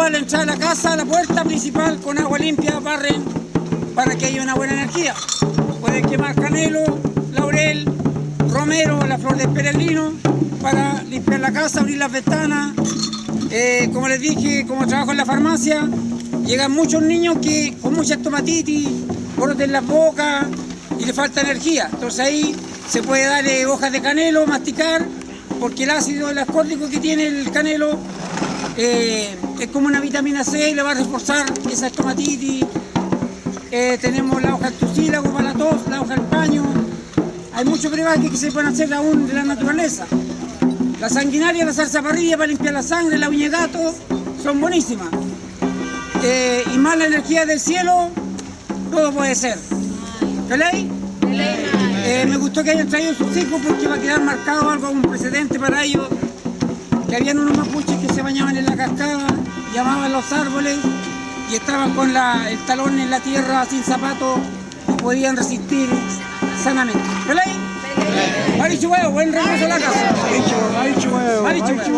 agua al entrar a la casa, a la puerta principal, con agua limpia, barren para que haya una buena energía. Pueden quemar canelo, laurel, romero, la flor de perelino, para limpiar la casa, abrir las ventanas. Eh, como les dije, como trabajo en la farmacia, llegan muchos niños que con mucha estomatitis, brotes en las bocas y le falta energía. Entonces ahí se puede darle hojas de canelo, masticar, porque el ácido, el ascórbico que tiene el canelo eh, es como una vitamina C y le va a reforzar esa estomatitis. Eh, tenemos la hoja del tucílago para la tos, la hoja del paño. Hay muchos brebajes que se pueden hacer aún de la naturaleza. La sanguinaria, la salsa parrilla para limpiar la sangre, la uña de gato, son buenísimas. Eh, y más la energía del cielo, todo puede ser. ¿Feliz? Eh, me gustó que hayan traído sus hijos porque va a quedar marcado algo, un precedente para ellos. Que habían unos mapuches que se bañaban en la cascada, llamaban los árboles y estaban con la- el talón en la tierra sin zapatos y podían resistir sanamente. ¿Feliz? Marichu huevo, buen regreso a la casa. Marichu huevo.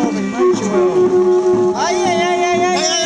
Ay, ay, ay,